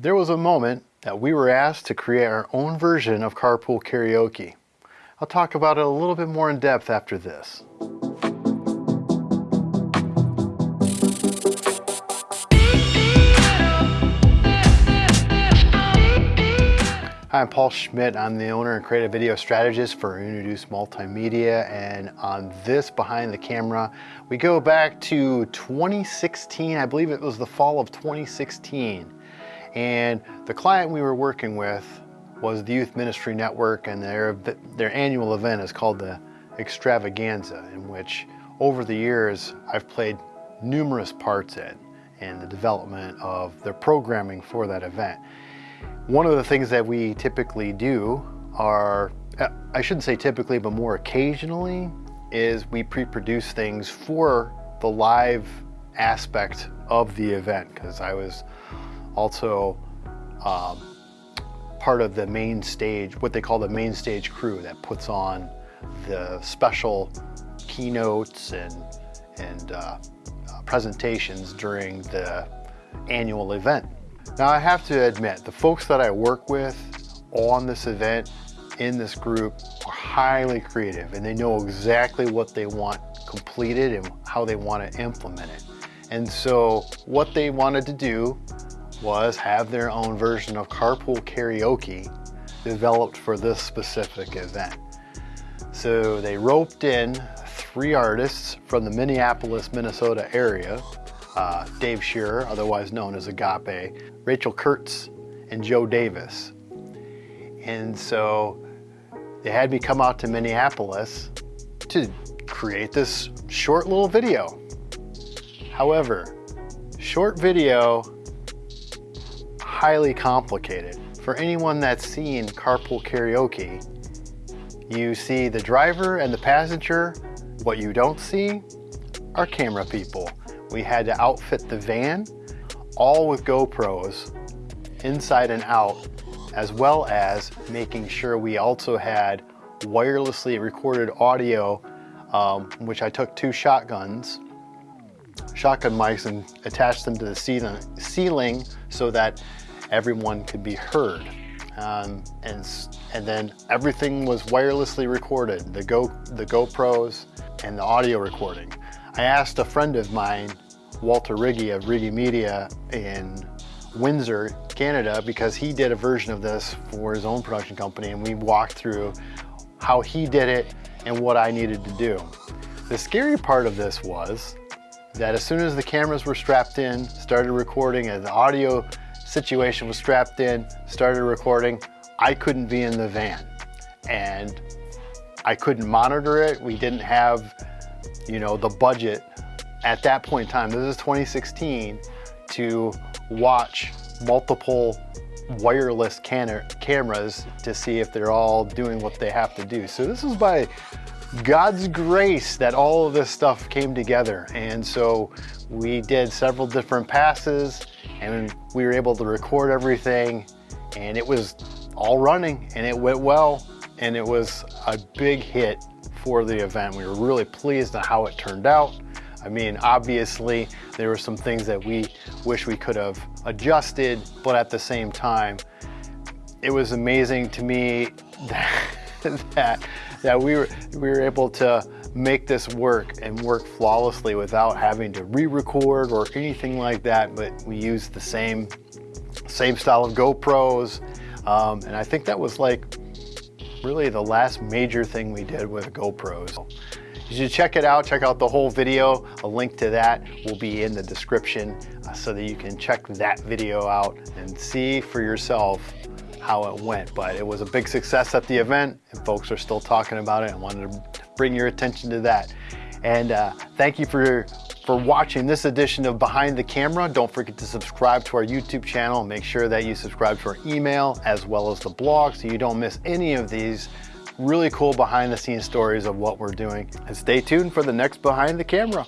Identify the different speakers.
Speaker 1: There was a moment that we were asked to create our own version of carpool karaoke. I'll talk about it a little bit more in depth after this. Hi, I'm Paul Schmidt. I'm the owner and creative video strategist for Introduce Multimedia. And on this behind the camera, we go back to 2016. I believe it was the fall of 2016. And the client we were working with was the Youth Ministry Network and their, their annual event is called the Extravaganza in which over the years I've played numerous parts in in the development of their programming for that event. One of the things that we typically do are, I shouldn't say typically, but more occasionally, is we pre-produce things for the live aspect of the event because I was also um, part of the main stage, what they call the main stage crew that puts on the special keynotes and, and uh, uh, presentations during the annual event. Now I have to admit, the folks that I work with on this event, in this group, are highly creative and they know exactly what they want completed and how they want to implement it. And so what they wanted to do was have their own version of carpool karaoke developed for this specific event. So they roped in three artists from the Minneapolis, Minnesota area uh, Dave Shearer, otherwise known as Agape, Rachel Kurtz, and Joe Davis. And so they had me come out to Minneapolis to create this short little video. However, short video, highly complicated. For anyone that's seen carpool karaoke, you see the driver and the passenger. What you don't see are camera people. We had to outfit the van, all with GoPros, inside and out, as well as making sure we also had wirelessly recorded audio, um, which I took two shotguns, shotgun mics and attached them to the ceiling, ceiling so that everyone could be heard. Um, and, and then everything was wirelessly recorded, the, Go, the GoPros and the audio recording. I asked a friend of mine, Walter Riggy of Riggy Media in Windsor, Canada, because he did a version of this for his own production company and we walked through how he did it and what I needed to do. The scary part of this was that as soon as the cameras were strapped in, started recording and the audio situation was strapped in, started recording, I couldn't be in the van and I couldn't monitor it. We didn't have you know, the budget at that point in time, this is 2016, to watch multiple wireless cameras to see if they're all doing what they have to do. So this is by God's grace that all of this stuff came together. And so we did several different passes and we were able to record everything and it was all running and it went well and it was a big hit for the event. We were really pleased on how it turned out. I mean, obviously, there were some things that we wish we could have adjusted, but at the same time, it was amazing to me that, that, that we, were, we were able to make this work and work flawlessly without having to re-record or anything like that, but we used the same, same style of GoPros, um, and I think that was like really the last major thing we did with GoPros. You should check it out, check out the whole video. A link to that will be in the description uh, so that you can check that video out and see for yourself how it went. But it was a big success at the event and folks are still talking about it. I wanted to bring your attention to that. And uh, thank you for for watching this edition of Behind the Camera. Don't forget to subscribe to our YouTube channel. Make sure that you subscribe to our email as well as the blog so you don't miss any of these really cool behind the scenes stories of what we're doing. And stay tuned for the next Behind the Camera.